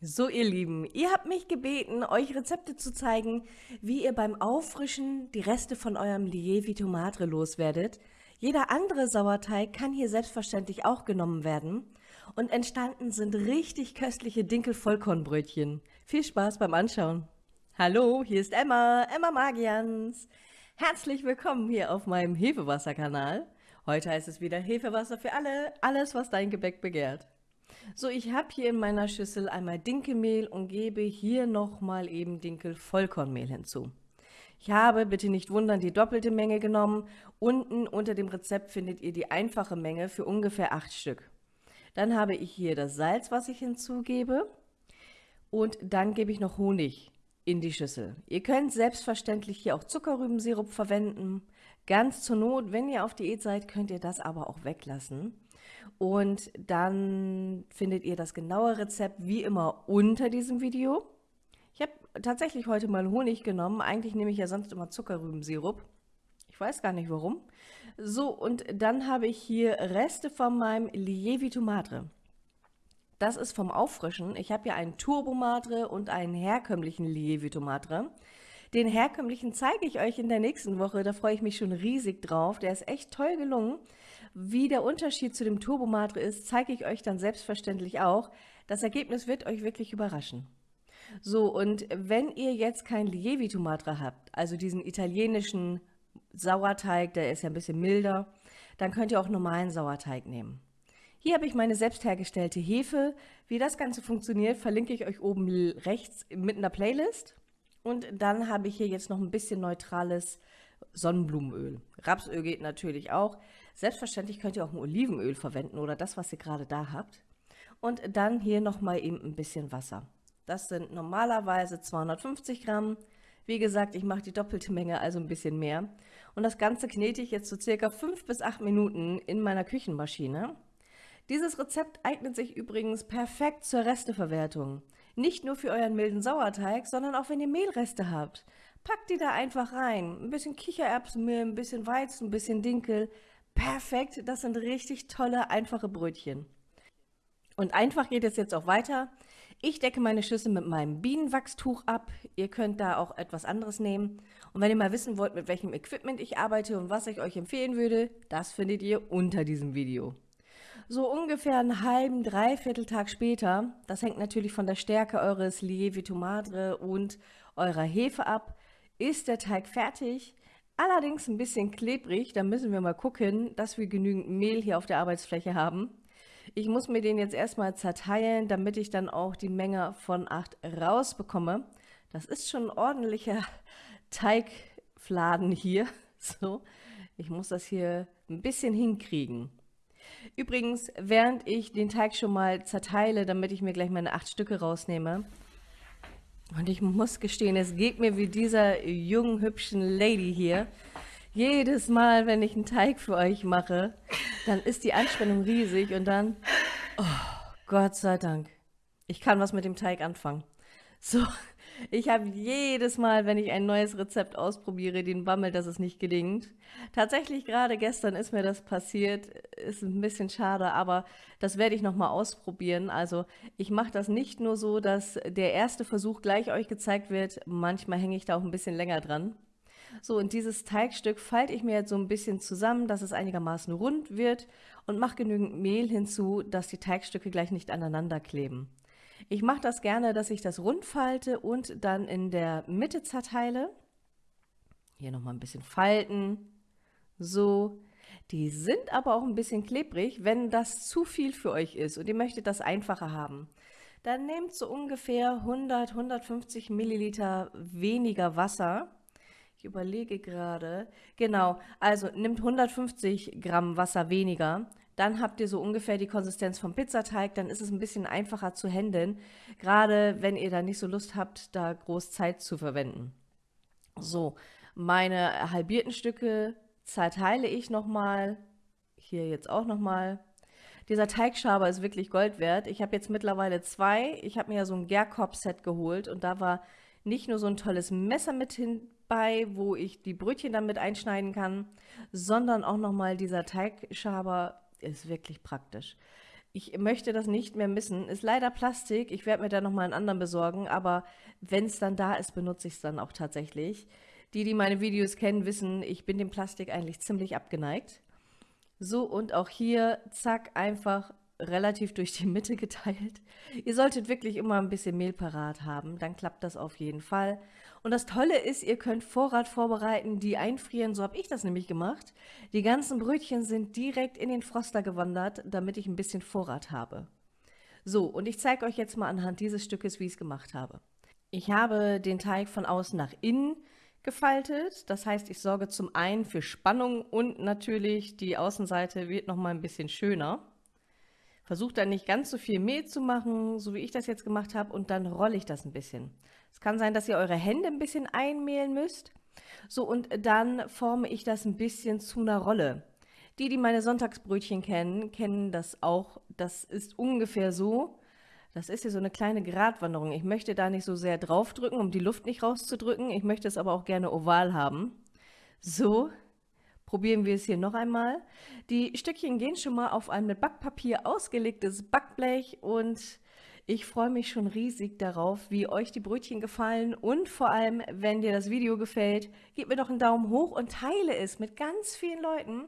So, ihr Lieben, ihr habt mich gebeten, euch Rezepte zu zeigen, wie ihr beim Auffrischen die Reste von eurem Lievito Madre loswerdet. Jeder andere Sauerteig kann hier selbstverständlich auch genommen werden. Und entstanden sind richtig köstliche Dinkel-Vollkornbrötchen. Viel Spaß beim Anschauen. Hallo, hier ist Emma, Emma Magians. Herzlich willkommen hier auf meinem Hefewasser-Kanal. Heute heißt es wieder Hefewasser für alle, alles, was dein Gebäck begehrt. So, ich habe hier in meiner Schüssel einmal Dinkelmehl und gebe hier nochmal eben Dinkel-Vollkornmehl hinzu. Ich habe, bitte nicht wundern, die doppelte Menge genommen. Unten unter dem Rezept findet ihr die einfache Menge für ungefähr 8 Stück. Dann habe ich hier das Salz, was ich hinzugebe. Und dann gebe ich noch Honig in die Schüssel. Ihr könnt selbstverständlich hier auch Zuckerrübensirup verwenden. Ganz zur Not, wenn ihr auf Diät seid, könnt ihr das aber auch weglassen. Und dann findet ihr das genaue Rezept wie immer unter diesem Video. Ich habe tatsächlich heute mal Honig genommen. Eigentlich nehme ich ja sonst immer Zuckerrübensirup. Ich weiß gar nicht warum. So, und dann habe ich hier Reste von meinem Lievito Madre. Das ist vom Auffrischen. Ich habe ja einen Turbo Madre und einen herkömmlichen Lievito Madre. Den herkömmlichen zeige ich euch in der nächsten Woche. Da freue ich mich schon riesig drauf. Der ist echt toll gelungen. Wie der Unterschied zu dem Turbomatre ist, zeige ich euch dann selbstverständlich auch. Das Ergebnis wird euch wirklich überraschen. So, und wenn ihr jetzt kein Lievito Madre habt, also diesen italienischen Sauerteig, der ist ja ein bisschen milder, dann könnt ihr auch normalen Sauerteig nehmen. Hier habe ich meine selbst hergestellte Hefe. Wie das Ganze funktioniert, verlinke ich euch oben rechts mit einer Playlist. Und dann habe ich hier jetzt noch ein bisschen neutrales Sonnenblumenöl. Rapsöl geht natürlich auch. Selbstverständlich könnt ihr auch ein Olivenöl verwenden oder das, was ihr gerade da habt. Und dann hier nochmal eben ein bisschen Wasser. Das sind normalerweise 250 Gramm. Wie gesagt, ich mache die doppelte Menge, also ein bisschen mehr. Und das Ganze knete ich jetzt so circa 5 bis 8 Minuten in meiner Küchenmaschine. Dieses Rezept eignet sich übrigens perfekt zur Resteverwertung. Nicht nur für euren milden Sauerteig, sondern auch wenn ihr Mehlreste habt. Packt die da einfach rein. Ein bisschen Kichererbsenmehl, ein bisschen Weizen, ein bisschen Dinkel. Perfekt, das sind richtig tolle, einfache Brötchen. Und einfach geht es jetzt auch weiter. Ich decke meine Schüssel mit meinem Bienenwachstuch ab. Ihr könnt da auch etwas anderes nehmen. Und wenn ihr mal wissen wollt, mit welchem Equipment ich arbeite und was ich euch empfehlen würde, das findet ihr unter diesem Video. So ungefähr einen halben, dreiviertel Tag später, das hängt natürlich von der Stärke eures Lievito Madre und eurer Hefe ab, ist der Teig fertig. Allerdings ein bisschen klebrig, da müssen wir mal gucken, dass wir genügend Mehl hier auf der Arbeitsfläche haben. Ich muss mir den jetzt erstmal zerteilen, damit ich dann auch die Menge von 8 rausbekomme. Das ist schon ein ordentlicher Teigfladen hier. So, ich muss das hier ein bisschen hinkriegen. Übrigens, während ich den Teig schon mal zerteile, damit ich mir gleich meine 8 Stücke rausnehme, und ich muss gestehen, es geht mir wie dieser jungen, hübschen Lady hier. Jedes Mal, wenn ich einen Teig für euch mache, dann ist die Anspannung riesig und dann, oh, Gott sei Dank, ich kann was mit dem Teig anfangen. So, ich habe jedes Mal, wenn ich ein neues Rezept ausprobiere, den Bammel, dass es nicht gelingt. Tatsächlich gerade gestern ist mir das passiert. Ist ein bisschen schade, aber das werde ich nochmal ausprobieren. Also ich mache das nicht nur so, dass der erste Versuch gleich euch gezeigt wird. Manchmal hänge ich da auch ein bisschen länger dran. So, und dieses Teigstück falte ich mir jetzt so ein bisschen zusammen, dass es einigermaßen rund wird und mache genügend Mehl hinzu, dass die Teigstücke gleich nicht aneinander kleben. Ich mache das gerne, dass ich das rund falte und dann in der Mitte zerteile. Hier nochmal ein bisschen falten. So. Die sind aber auch ein bisschen klebrig, wenn das zu viel für euch ist und ihr möchtet das einfacher haben. Dann nehmt so ungefähr 100, 150 Milliliter weniger Wasser. Ich überlege gerade. Genau, also nimmt 150 Gramm Wasser weniger dann habt ihr so ungefähr die Konsistenz vom Pizzateig, dann ist es ein bisschen einfacher zu handeln, gerade wenn ihr da nicht so Lust habt, da groß Zeit zu verwenden. So, meine halbierten Stücke zerteile ich nochmal, hier jetzt auch nochmal. Dieser Teigschaber ist wirklich Gold wert. Ich habe jetzt mittlerweile zwei. Ich habe mir ja so ein Gerkorb-Set geholt und da war nicht nur so ein tolles Messer mit hinbei, wo ich die Brötchen dann mit einschneiden kann, sondern auch nochmal dieser Teigschaber ist wirklich praktisch. Ich möchte das nicht mehr missen. Ist leider Plastik. Ich werde mir da nochmal einen anderen besorgen. Aber wenn es dann da ist, benutze ich es dann auch tatsächlich. Die, die meine Videos kennen, wissen, ich bin dem Plastik eigentlich ziemlich abgeneigt. So, und auch hier, zack, einfach relativ durch die Mitte geteilt. Ihr solltet wirklich immer ein bisschen Mehl parat haben, dann klappt das auf jeden Fall. Und das Tolle ist, ihr könnt Vorrat vorbereiten, die einfrieren, so habe ich das nämlich gemacht. Die ganzen Brötchen sind direkt in den Froster gewandert, damit ich ein bisschen Vorrat habe. So, und ich zeige euch jetzt mal anhand dieses Stückes, wie ich es gemacht habe. Ich habe den Teig von außen nach innen gefaltet. Das heißt, ich sorge zum einen für Spannung und natürlich die Außenseite wird noch mal ein bisschen schöner. Versucht dann nicht ganz so viel Mehl zu machen, so wie ich das jetzt gemacht habe, und dann rolle ich das ein bisschen. Es kann sein, dass ihr eure Hände ein bisschen einmehlen müsst. So, und dann forme ich das ein bisschen zu einer Rolle. Die, die meine Sonntagsbrötchen kennen, kennen das auch. Das ist ungefähr so. Das ist hier so eine kleine Gratwanderung. Ich möchte da nicht so sehr draufdrücken, um die Luft nicht rauszudrücken. Ich möchte es aber auch gerne oval haben. So, Probieren wir es hier noch einmal. Die Stückchen gehen schon mal auf ein mit Backpapier ausgelegtes Backblech und ich freue mich schon riesig darauf, wie euch die Brötchen gefallen und vor allem, wenn dir das Video gefällt, gib mir doch einen Daumen hoch und teile es mit ganz vielen Leuten,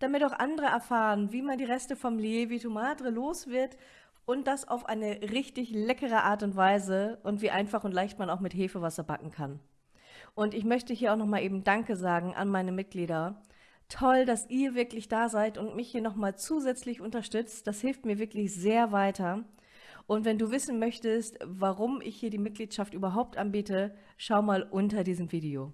damit auch andere erfahren, wie man die Reste vom Lievito Madre los wird und das auf eine richtig leckere Art und Weise und wie einfach und leicht man auch mit Hefewasser backen kann. Und ich möchte hier auch nochmal eben Danke sagen an meine Mitglieder, toll, dass ihr wirklich da seid und mich hier nochmal zusätzlich unterstützt. Das hilft mir wirklich sehr weiter. Und wenn du wissen möchtest, warum ich hier die Mitgliedschaft überhaupt anbiete, schau mal unter diesem Video.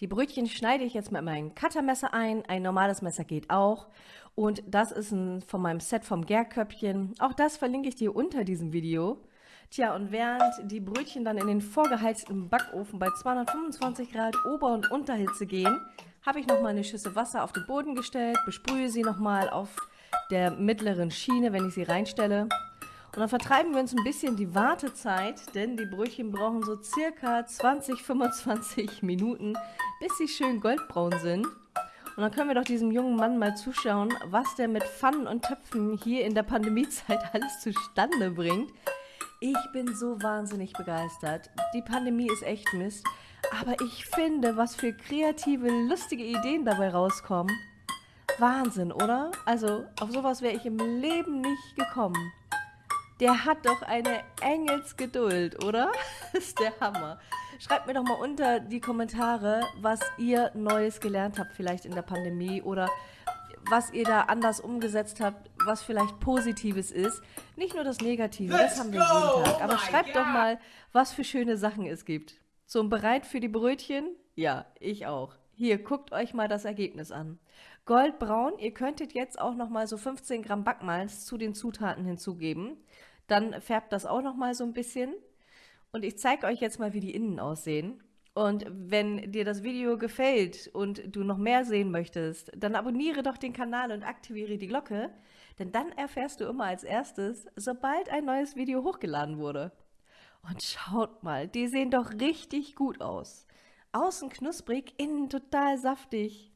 Die Brötchen schneide ich jetzt mit meinem Cuttermesser ein. Ein normales Messer geht auch. Und das ist ein, von meinem Set vom Gärköpfchen. Auch das verlinke ich dir unter diesem Video. Tja, und während die Brötchen dann in den vorgeheizten Backofen bei 225 Grad Ober- und Unterhitze gehen, habe ich nochmal eine Schüssel Wasser auf den Boden gestellt, besprühe sie nochmal auf der mittleren Schiene, wenn ich sie reinstelle. Und dann vertreiben wir uns ein bisschen die Wartezeit, denn die Brötchen brauchen so circa 20, 25 Minuten, bis sie schön goldbraun sind. Und dann können wir doch diesem jungen Mann mal zuschauen, was der mit Pfannen und Töpfen hier in der Pandemiezeit alles zustande bringt. Ich bin so wahnsinnig begeistert. Die Pandemie ist echt Mist. Aber ich finde, was für kreative, lustige Ideen dabei rauskommen. Wahnsinn, oder? Also, auf sowas wäre ich im Leben nicht gekommen. Der hat doch eine Engelsgeduld, oder? Ist der Hammer. Schreibt mir doch mal unter die Kommentare, was ihr Neues gelernt habt, vielleicht in der Pandemie oder was ihr da anders umgesetzt habt, was vielleicht Positives ist. Nicht nur das Negative, das haben wir jeden Tag. Aber schreibt doch mal, was für schöne Sachen es gibt. So, bereit für die Brötchen? Ja, ich auch. Hier, guckt euch mal das Ergebnis an. Goldbraun, ihr könntet jetzt auch noch mal so 15 Gramm Backmalz zu den Zutaten hinzugeben. Dann färbt das auch noch mal so ein bisschen. Und ich zeige euch jetzt mal, wie die innen aussehen. Und wenn dir das Video gefällt und du noch mehr sehen möchtest, dann abonniere doch den Kanal und aktiviere die Glocke, denn dann erfährst du immer als erstes, sobald ein neues Video hochgeladen wurde. Und schaut mal, die sehen doch richtig gut aus. Außen knusprig, innen total saftig.